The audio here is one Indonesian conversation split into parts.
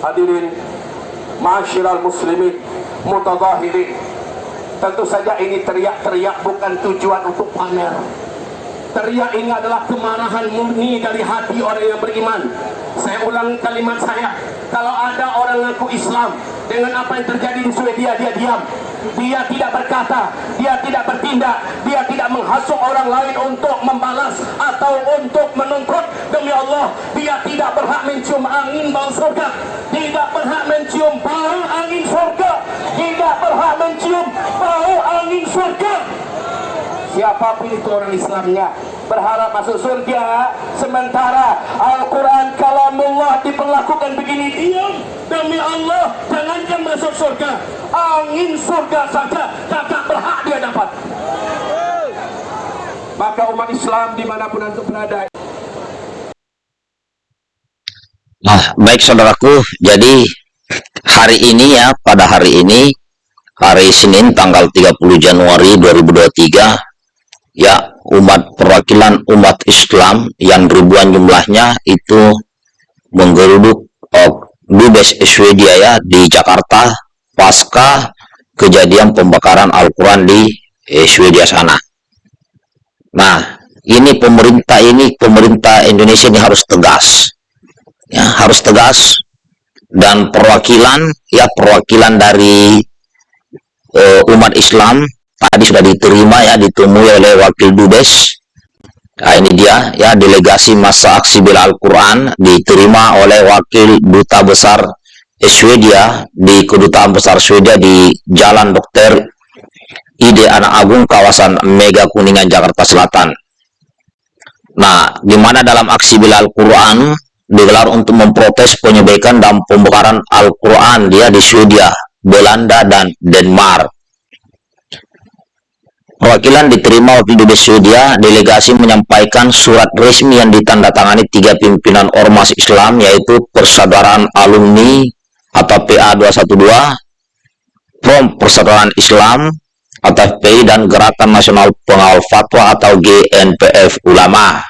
Hadirin Ma'asyiral muslimin Mutadahirin Tentu saja ini teriak-teriak bukan tujuan untuk pamer. Teriak ini adalah kemarahan murni dari hati orang yang beriman. Saya ulang kalimat saya. Kalau ada orang ngaku Islam Dengan apa yang terjadi di Swedia dia diam dia tidak berkata, dia tidak bertindak, dia tidak menghasut orang lain untuk membalas atau untuk menuntut demi Allah, dia tidak berhak mencium angin bau surga, tidak berhak mencium bau angin surga, tidak berhak mencium bau angin surga. Siapa pun itu orang Islamnya berharap masuk surga sementara diperlakukan begini diam demi Allah jangankan masuk surga. Angin surga saja kakak berhak dia dapat. Maka umat Islam di mana pun antum berada. Nah, baik saudaraku, jadi hari ini ya, pada hari ini, hari Senin tanggal 30 Januari 2023, ya umat perwakilan umat Islam yang ribuan jumlahnya itu menggeruduk oh, Dubes Swedia ya di Jakarta pasca kejadian pembakaran Al-Quran di eh, Swedia sana. Nah, ini pemerintah ini pemerintah Indonesia ini harus tegas, ya harus tegas. Dan perwakilan ya perwakilan dari uh, umat Islam tadi sudah diterima ya ditemui oleh wakil dubes nah ini dia ya delegasi masa aksi bela Al-Quran diterima oleh wakil duta besar Swedia di kedutaan besar Swedia di Jalan Dokter Ide Anak Agung kawasan Mega Kuningan Jakarta Selatan. Nah di mana dalam aksi bela Al-Quran digelar untuk memprotes penyebaikan dan pembakaran Al-Quran dia di Swedia Belanda dan Denmark Perwakilan diterima wakil dubes Swedia, delegasi menyampaikan surat resmi yang ditandatangani tiga pimpinan Ormas Islam yaitu Persaudaraan Alumni atau PA212, Prom Persaudaraan Islam atau FPI dan Gerakan Nasional Pengawal Fatwa atau GNPF Ulama.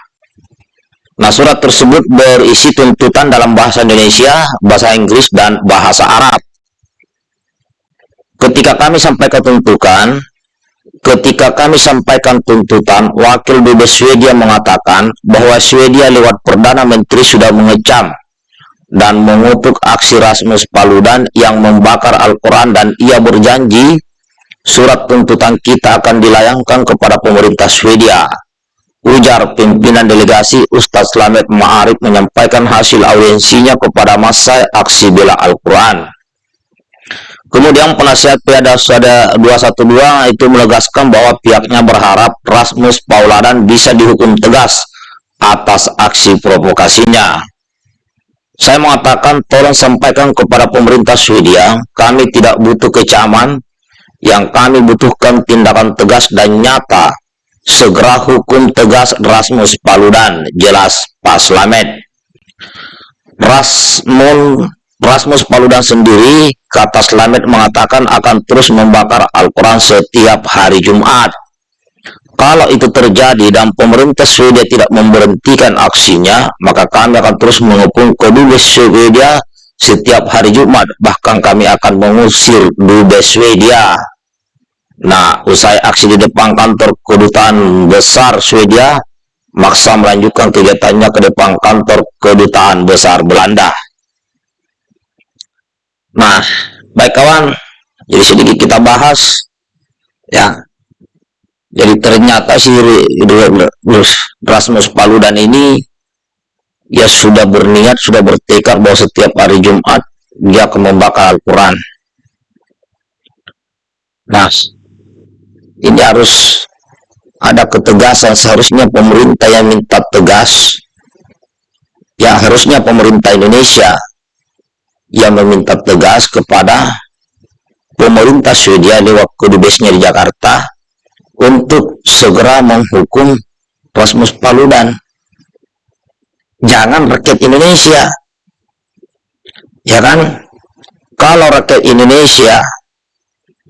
Nah, surat tersebut berisi tuntutan dalam bahasa Indonesia, bahasa Inggris, dan bahasa Arab. Ketika kami sampai ketentukan, Ketika kami sampaikan tuntutan, Wakil Dubes Swedia mengatakan bahwa Swedia lewat Perdana Menteri sudah mengecam dan mengutuk aksi Rasmus Paludan yang membakar Al-Quran dan ia berjanji surat tuntutan kita akan dilayangkan kepada pemerintah Swedia. Ujar pimpinan delegasi Ustadz Slamet Ma'arif menyampaikan hasil audiensinya kepada masa aksi bela Al-Quran. Kemudian penasihat Piada Sada 212 itu menegaskan bahwa pihaknya berharap Rasmus Pauladan bisa dihukum tegas atas aksi provokasinya. Saya mengatakan tolong sampaikan kepada pemerintah Swedia, kami tidak butuh kecaman, yang kami butuhkan tindakan tegas dan nyata. Segera hukum tegas Rasmus Paludan, jelas Pak Slamet. Rasmus Rasmus Paludan sendiri, kata Slamet mengatakan akan terus membakar Al-Quran setiap hari Jumat. Kalau itu terjadi dan pemerintah Swedia tidak memberhentikan aksinya, maka kami akan terus menghukum kedubes Swedia setiap hari Jumat. Bahkan kami akan mengusir dubes Swedia. Nah, usai aksi di depan kantor kedutaan besar Swedia, maksa melanjutkan kegiatannya ke depan kantor kedutaan besar Belanda. Nah, baik kawan, jadi sedikit kita bahas ya. Jadi ternyata si Rasmus Paludan ini dia sudah berniat, sudah bertekad bahwa setiap hari Jumat dia akan membakar Al-Quran. Nah, ini harus ada ketegasan seharusnya pemerintah yang minta tegas ya harusnya pemerintah Indonesia yang meminta tegas kepada pemerintah Swedia lewat kedubesnya di Jakarta untuk segera menghukum Rasmus Paludan. Jangan rakyat Indonesia. Ya kan? Kalau rakyat Indonesia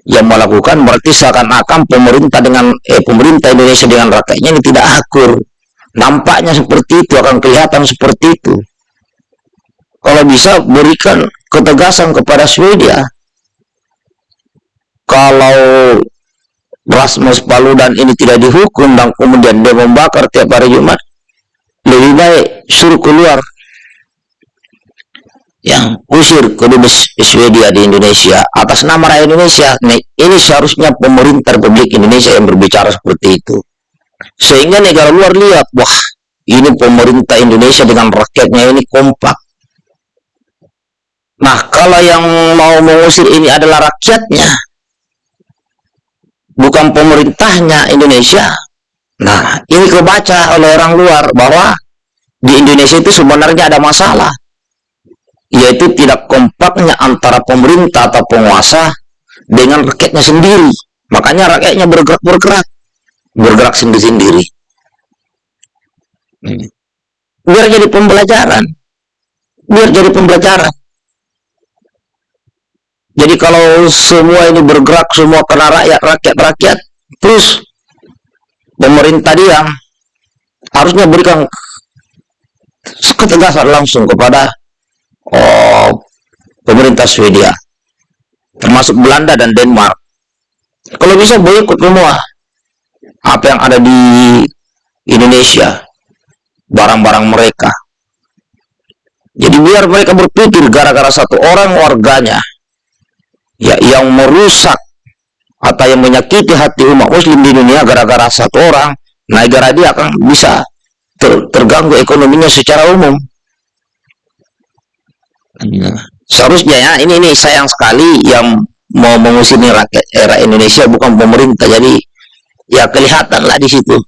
yang melakukan berarti seakan-akan pemerintah dengan eh, pemerintah Indonesia dengan rakyatnya ini tidak akur. Nampaknya seperti itu akan kelihatan seperti itu kalau bisa berikan ketegasan kepada Swedia. Kalau Rasmus Paludan ini tidak dihukum dan kemudian dia membakar tiap hari Jumat, lebih baik suruh keluar yang usir kedubes Swedia di Indonesia atas nama rakyat Indonesia. Ini seharusnya pemerintah Republik Indonesia yang berbicara seperti itu. Sehingga negara luar lihat wah ini pemerintah Indonesia dengan rakyatnya ini kompak nah kalau yang mau mengusir ini adalah rakyatnya bukan pemerintahnya Indonesia nah ini kebaca oleh orang luar bahwa di Indonesia itu sebenarnya ada masalah yaitu tidak kompaknya antara pemerintah atau penguasa dengan rakyatnya sendiri. Makanya rakyatnya bergerak-bergerak, bergerak sendiri-sendiri. Hmm. Biar jadi pembelajaran. Biar jadi pembelajaran. Jadi kalau semua ini bergerak semua karena rakyat, rakyat, rakyat, terus pemerintah diam, harusnya berikan ketegasan langsung kepada oh, pemerintah Swedia, termasuk Belanda dan Denmark. Kalau bisa boykot semua apa yang ada di Indonesia, barang-barang mereka. Jadi biar mereka berpikir gara-gara satu orang warganya ya yang merusak atau yang menyakiti hati umat muslim di dunia gara-gara satu orang, negara dia akan bisa ter terganggu ekonominya secara umum. Iya. Seharusnya ya, ini ini sayang sekali yang mau mengusir rakyat era Indonesia bukan pemerintah. Jadi ya kelihatan lah di situ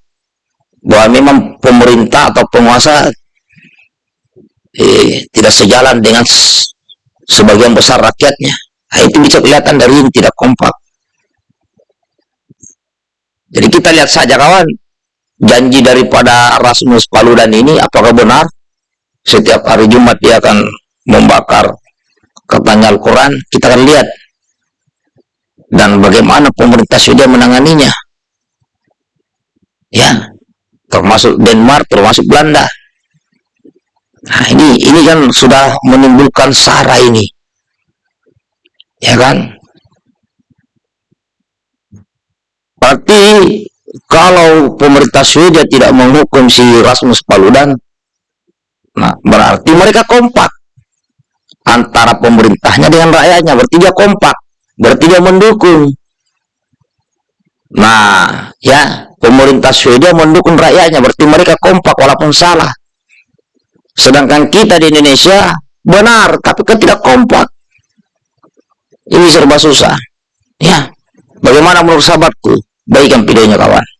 bahwa memang pemerintah atau penguasa eh, tidak sejalan dengan sebagian besar rakyatnya. Nah, itu bisa kelihatan dari ini tidak kompak. Jadi kita lihat saja kawan, janji daripada Rasmus Paludan ini apakah benar? Setiap hari Jumat dia akan membakar katanya Al-Quran, kita akan lihat dan bagaimana pemerintah sudah menanganinya. Ya, termasuk Denmark, termasuk Belanda. Nah, ini ini kan sudah menimbulkan sara ini. Ya kan? Berarti kalau pemerintah Swedia tidak menghukum si Rasmus Paludan, nah berarti mereka kompak antara pemerintahnya dengan rakyatnya. Berarti dia kompak berarti dia mendukung. Nah ya pemerintah Swedia mendukung rakyatnya berarti mereka kompak walaupun salah. Sedangkan kita di Indonesia benar tapi kan tidak kompak ini serba susah. Ya. Bagaimana menurut sahabatku? Baikkan videonya kawan